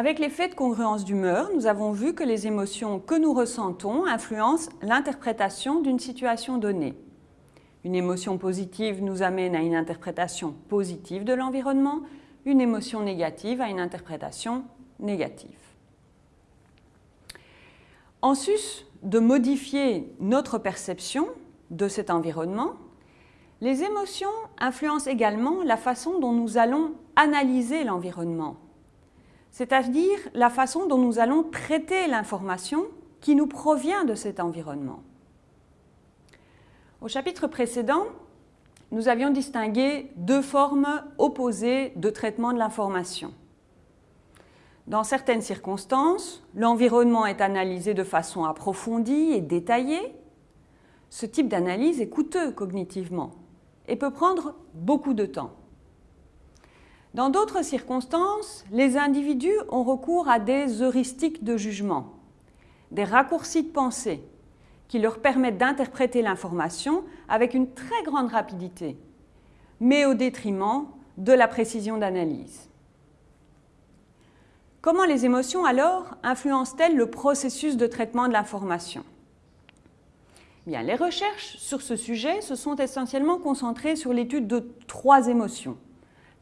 Avec l'effet de congruence d'humeur, nous avons vu que les émotions que nous ressentons influencent l'interprétation d'une situation donnée. Une émotion positive nous amène à une interprétation positive de l'environnement, une émotion négative à une interprétation négative. En sus de modifier notre perception de cet environnement, les émotions influencent également la façon dont nous allons analyser l'environnement, c'est-à-dire la façon dont nous allons traiter l'information qui nous provient de cet environnement. Au chapitre précédent, nous avions distingué deux formes opposées de traitement de l'information. Dans certaines circonstances, l'environnement est analysé de façon approfondie et détaillée. Ce type d'analyse est coûteux cognitivement et peut prendre beaucoup de temps. Dans d'autres circonstances, les individus ont recours à des heuristiques de jugement, des raccourcis de pensée qui leur permettent d'interpréter l'information avec une très grande rapidité, mais au détriment de la précision d'analyse. Comment les émotions alors influencent-elles le processus de traitement de l'information? Les recherches sur ce sujet se sont essentiellement concentrées sur l'étude de trois émotions,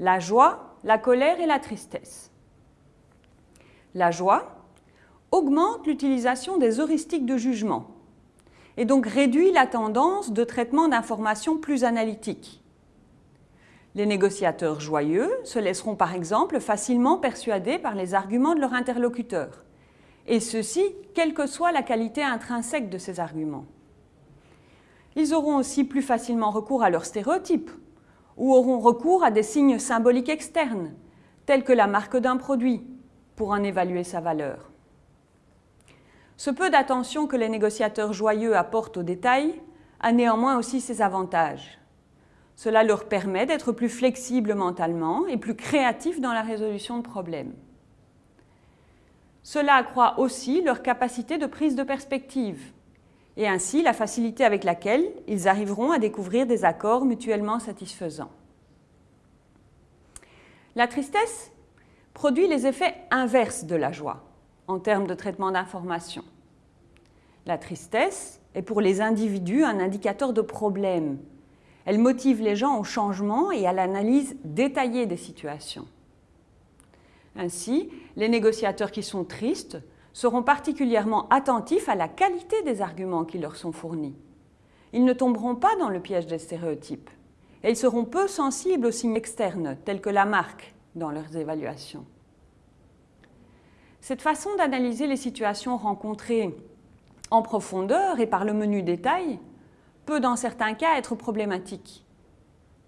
la joie, la colère et la tristesse. La joie augmente l'utilisation des heuristiques de jugement, et donc réduit la tendance de traitement d'informations plus analytiques. Les négociateurs joyeux se laisseront par exemple facilement persuader par les arguments de leur interlocuteur, et ceci quelle que soit la qualité intrinsèque de ces arguments. Ils auront aussi plus facilement recours à leurs stéréotypes, ou auront recours à des signes symboliques externes, tels que la marque d'un produit, pour en évaluer sa valeur. Ce peu d'attention que les négociateurs joyeux apportent aux détails a néanmoins aussi ses avantages. Cela leur permet d'être plus flexibles mentalement et plus créatifs dans la résolution de problèmes. Cela accroît aussi leur capacité de prise de perspective et ainsi la facilité avec laquelle ils arriveront à découvrir des accords mutuellement satisfaisants. La tristesse produit les effets inverses de la joie en termes de traitement d'information. La tristesse est pour les individus un indicateur de problème. Elle motive les gens au changement et à l'analyse détaillée des situations. Ainsi, les négociateurs qui sont tristes seront particulièrement attentifs à la qualité des arguments qui leur sont fournis. Ils ne tomberont pas dans le piège des stéréotypes et ils seront peu sensibles aux signes externes tels que la marque dans leurs évaluations. Cette façon d'analyser les situations rencontrées en profondeur et par le menu détail peut dans certains cas être problématique.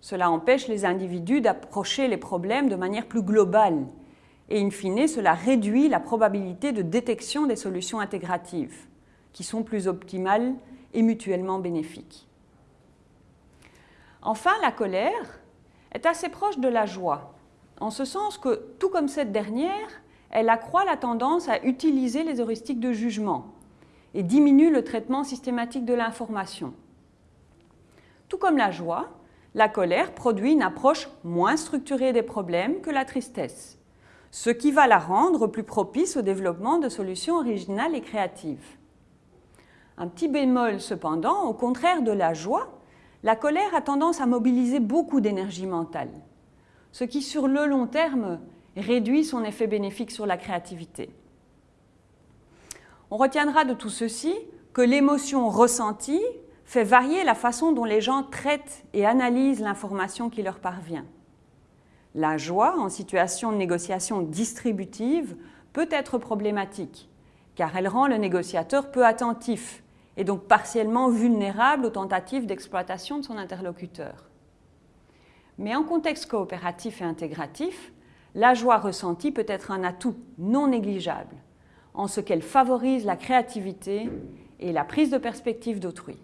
Cela empêche les individus d'approcher les problèmes de manière plus globale et in fine cela réduit la probabilité de détection des solutions intégratives qui sont plus optimales et mutuellement bénéfiques. Enfin, la colère est assez proche de la joie, en ce sens que, tout comme cette dernière, elle accroît la tendance à utiliser les heuristiques de jugement et diminue le traitement systématique de l'information. Tout comme la joie, la colère produit une approche moins structurée des problèmes que la tristesse, ce qui va la rendre plus propice au développement de solutions originales et créatives. Un petit bémol cependant, au contraire de la joie, la colère a tendance à mobiliser beaucoup d'énergie mentale, ce qui sur le long terme réduit son effet bénéfique sur la créativité. On retiendra de tout ceci que l'émotion ressentie fait varier la façon dont les gens traitent et analysent l'information qui leur parvient. La joie, en situation de négociation distributive, peut être problématique, car elle rend le négociateur peu attentif et donc partiellement vulnérable aux tentatives d'exploitation de son interlocuteur. Mais en contexte coopératif et intégratif, la joie ressentie peut être un atout non négligeable en ce qu'elle favorise la créativité et la prise de perspective d'autrui.